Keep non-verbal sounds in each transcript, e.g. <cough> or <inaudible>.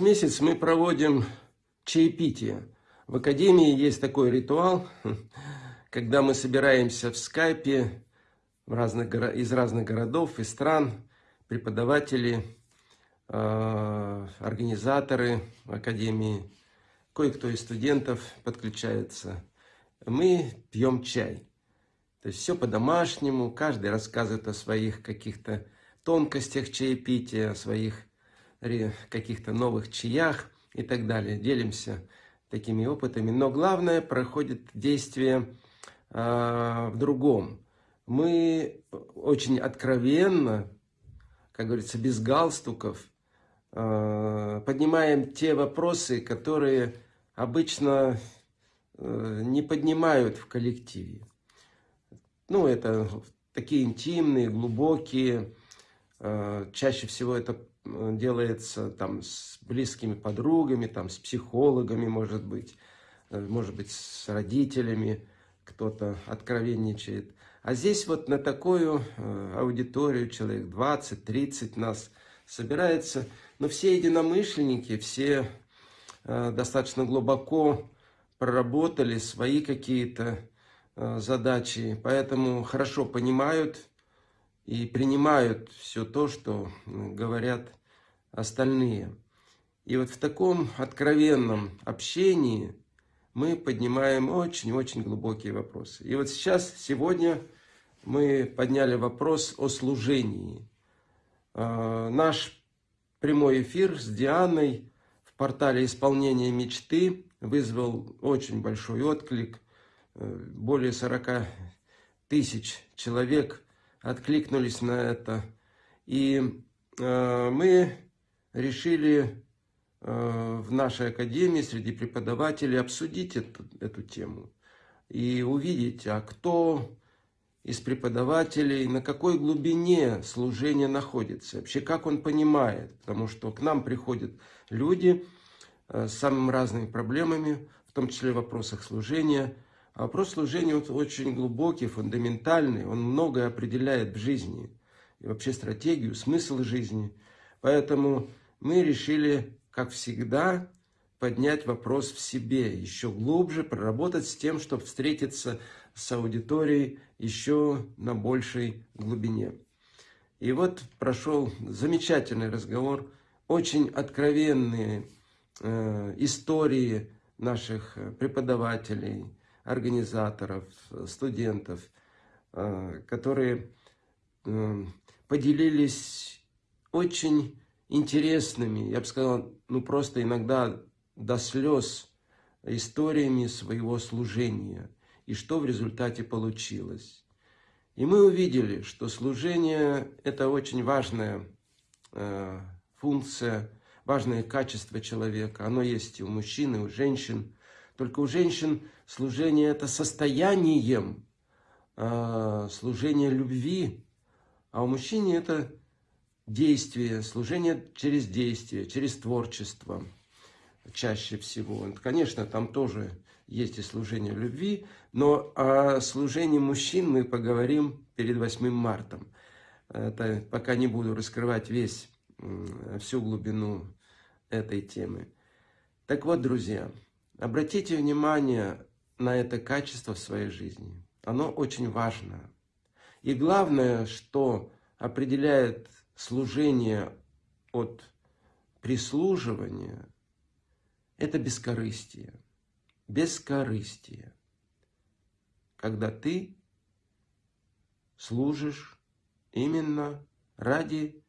месяц мы проводим чаепитие. В Академии есть такой ритуал, <laughs> когда мы собираемся в скайпе в разных, из разных городов и стран, преподаватели, э, организаторы Академии, кое-кто из студентов подключается. Мы пьем чай. То есть все по-домашнему, каждый рассказывает о своих каких-то тонкостях чаепития, о своих каких-то новых чаях и так далее. Делимся такими опытами. Но главное, проходит действие э, в другом. Мы очень откровенно, как говорится, без галстуков, э, поднимаем те вопросы, которые обычно э, не поднимают в коллективе. Ну, это такие интимные, глубокие, э, чаще всего это делается там с близкими подругами, там с психологами, может быть, э, может быть, с родителями кто-то откровенничает. А здесь вот на такую э, аудиторию, человек 20-30 нас собирается, но все единомышленники, все э, достаточно глубоко проработали свои какие-то задачи, поэтому хорошо понимают и принимают все то, что говорят остальные. И вот в таком откровенном общении мы поднимаем очень-очень глубокие вопросы. И вот сейчас, сегодня мы подняли вопрос о служении. А, наш прямой эфир с Дианой в портале «Исполнение мечты» вызвал очень большой отклик. Э, более 40 тысяч человек откликнулись на это. И э, мы решили э, в нашей академии среди преподавателей обсудить эту, эту тему и увидеть, а кто из преподавателей, на какой глубине служение находится, вообще как он понимает, потому что к нам приходят люди э, с самыми разными проблемами, в том числе в вопросах служения, вопрос служения очень глубокий, фундаментальный, он многое определяет в жизни, и вообще стратегию, смысл жизни. Поэтому мы решили, как всегда, поднять вопрос в себе, еще глубже проработать с тем, чтобы встретиться с аудиторией еще на большей глубине. И вот прошел замечательный разговор, очень откровенные э, истории наших преподавателей, организаторов, студентов, э, которые э, поделились очень интересными, я бы сказал, ну просто иногда до слез историями своего служения и что в результате получилось. И мы увидели, что служение – это очень важная э, функция, важное качество человека. Оно есть и у мужчин, и у женщин. Только у женщин служение – это состоянием, э, служение любви, а у мужчины это действие, служение через действие, через творчество чаще всего. Конечно, там тоже есть и служение любви, но о служении мужчин мы поговорим перед 8 марта. Это пока не буду раскрывать весь, всю глубину этой темы. Так вот, друзья, обратите внимание на это качество в своей жизни. Оно очень важно. И главное, что определяет служение от прислуживания, это бескорыстие. Бескорыстие. Когда ты служишь именно ради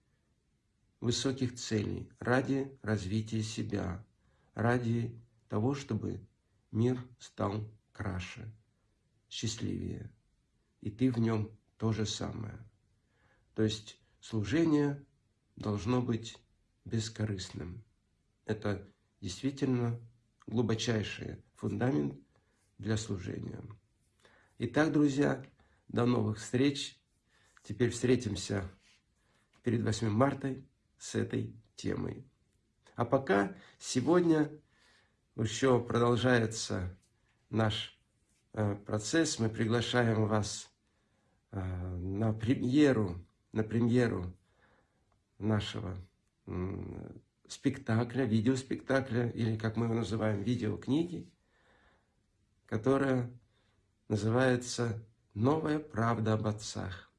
высоких целей, ради развития себя, ради того, чтобы мир стал краше, счастливее. И ты в нем то же самое. То есть служение должно быть бескорыстным. Это действительно глубочайший фундамент для служения. Итак, друзья, до новых встреч. Теперь встретимся перед 8 марта с этой темой. А пока сегодня еще продолжается наш э, процесс. Мы приглашаем вас Э, на премьеру, на премьеру нашего спектакля, видеоспектакля, или как мы его называем, видеокниги, которая называется «Новая правда об отцах».